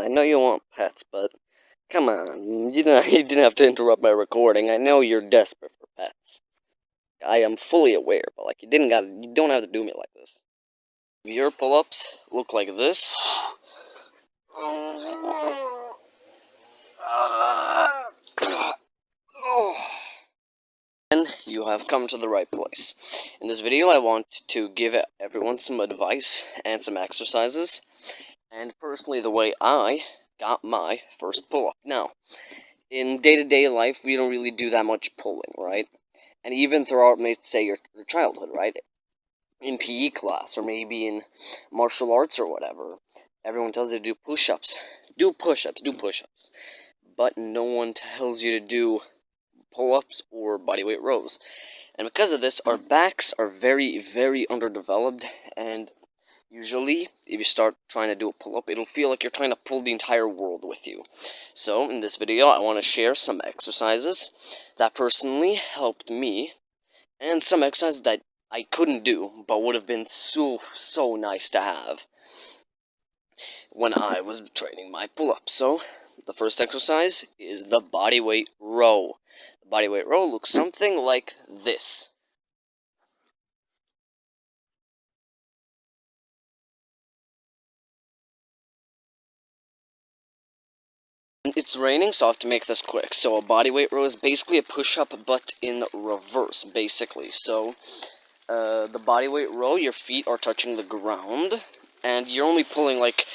I know you want pets, but come on, you know you didn't have to interrupt my recording. I know you're desperate for pets. I am fully aware, but like you didn't got you don't have to do me like this. Your pull-ups look like this. And you have come to the right place. In this video, I want to give everyone some advice and some exercises, and personally the way I got my first pull-up. Now, in day-to-day -day life, we don't really do that much pulling, right? And even throughout, say, your, your childhood, right? In PE class, or maybe in martial arts or whatever, everyone tells you to do push-ups. Do push-ups, do push-ups. But no one tells you to do pull-ups or bodyweight rows. And because of this, our backs are very, very underdeveloped, and usually, if you start trying to do a pull-up, it'll feel like you're trying to pull the entire world with you. So, in this video, I want to share some exercises that personally helped me, and some exercises that I couldn't do, but would have been so, so nice to have when I was training my pull-up. So, the first exercise is the bodyweight row. The bodyweight row looks something like this. It's raining, so I have to make this quick. So a bodyweight row is basically a push-up, but in reverse, basically. So, uh, the bodyweight row, your feet are touching the ground, and you're only pulling like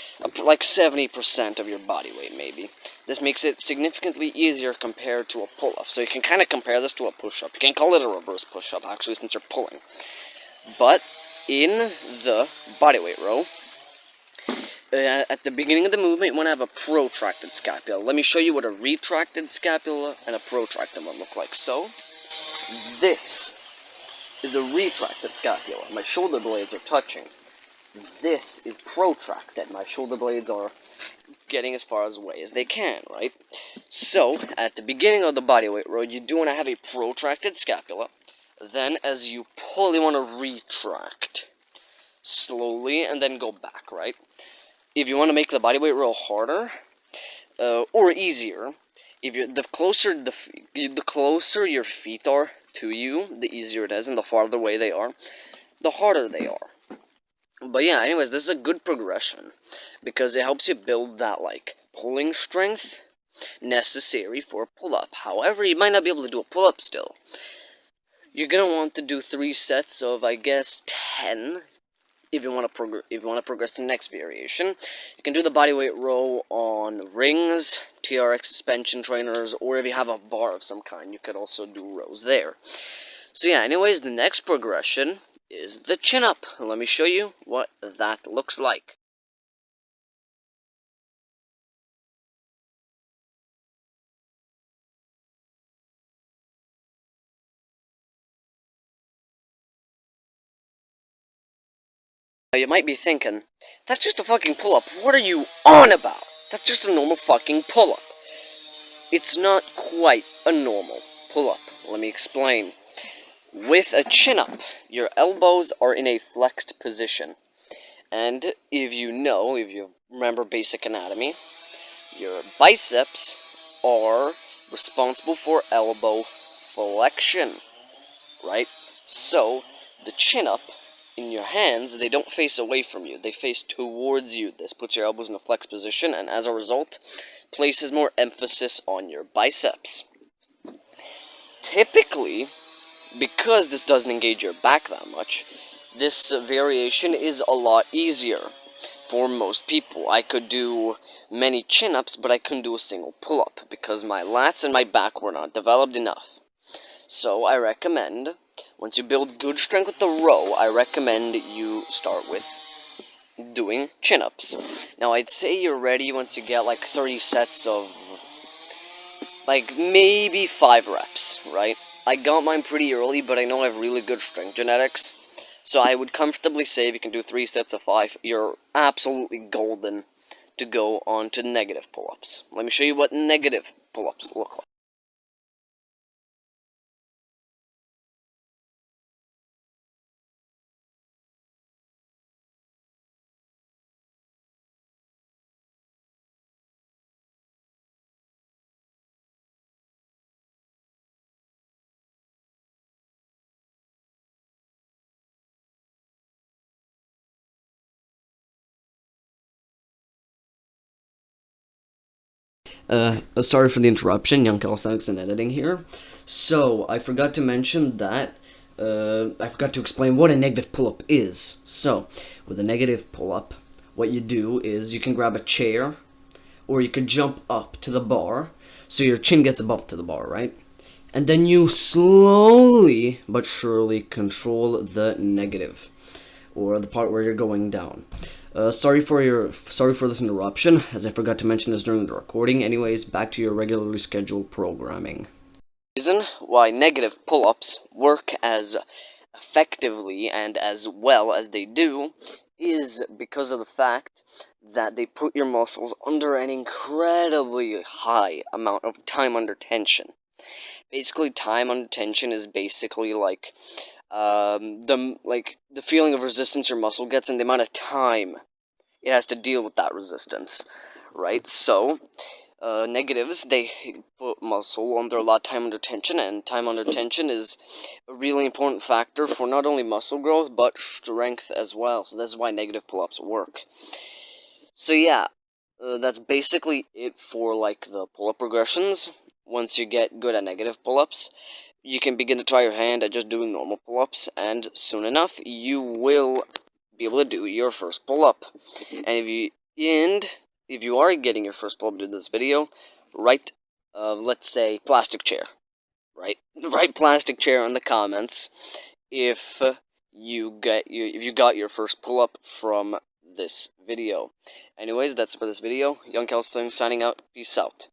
like 70% of your body weight, maybe. This makes it significantly easier compared to a pull-up. So you can kind of compare this to a push-up. You can call it a reverse push-up, actually, since you're pulling. But in the bodyweight row, uh, at the beginning of the movement, you want to have a protracted scapula. Let me show you what a retracted scapula and a protracted one look like. So, this is a retracted scapula. My shoulder blades are touching this is protracted. My shoulder blades are getting as far away as they can, right? So, at the beginning of the bodyweight row, you do want to have a protracted scapula. Then, as you pull, you want to retract slowly and then go back, right? If you want to make the bodyweight row harder uh, or easier, if you the closer the the closer your feet are to you, the easier it is, and the farther away they are, the harder they are. But yeah, anyways, this is a good progression because it helps you build that, like, pulling strength necessary for a pull-up. However, you might not be able to do a pull-up still. You're gonna want to do three sets of, I guess, 10 if you want to progress if you want to progress to the next variation. You can do the bodyweight row on rings, TRX suspension trainers, or if you have a bar of some kind, you could also do rows there. So yeah, anyways, the next progression is the chin up. Let me show you what that looks like. You might be thinking, that's just a fucking pull-up. What are you on about? That's just a normal fucking pull-up. It's not quite a normal pull-up. Let me explain. With a chin-up, your elbows are in a flexed position. And if you know, if you remember basic anatomy, your biceps are responsible for elbow flexion, right? So, the chin-up in your hands, they don't face away from you. They face towards you. This puts your elbows in a flexed position, and as a result, places more emphasis on your biceps. Typically, because this doesn't engage your back that much, this variation is a lot easier for most people. I could do many chin-ups, but I couldn't do a single pull-up because my lats and my back were not developed enough. So I recommend, once you build good strength with the row, I recommend you start with doing chin-ups. Now I'd say you're ready once you get like 30 sets of, like maybe 5 reps, right? I got mine pretty early, but I know I have really good strength genetics. So I would comfortably say if you can do three sets of five, you're absolutely golden to go on to negative pull-ups. Let me show you what negative pull-ups look like. Uh, sorry for the interruption, Young Calisthenics and Editing here. So, I forgot to mention that, uh, I forgot to explain what a negative pull-up is. So, with a negative pull-up, what you do is you can grab a chair, or you could jump up to the bar, so your chin gets above to the bar, right? And then you slowly but surely control the negative, or the part where you're going down. Uh, sorry for your sorry for this interruption, as I forgot to mention this during the recording. Anyways, back to your regularly scheduled programming. Reason why negative pull-ups work as effectively and as well as they do is because of the fact that they put your muscles under an incredibly high amount of time under tension. Basically, time under tension is basically like um, the like the feeling of resistance your muscle gets and the amount of time it has to deal with that resistance, right? So, uh, negatives they put muscle under a lot of time under tension, and time under tension is a really important factor for not only muscle growth but strength as well. So this is why negative pull-ups work. So yeah, uh, that's basically it for like the pull-up progressions. Once you get good at negative pull-ups, you can begin to try your hand at just doing normal pull-ups, and soon enough, you will be able to do your first pull-up. And if you and if you are getting your first pull-up in this video, write, uh, let's say, plastic chair. Right, write plastic chair in the comments if you get you if you got your first pull-up from this video. Anyways, that's for this video. Young Kelson signing out. Peace out.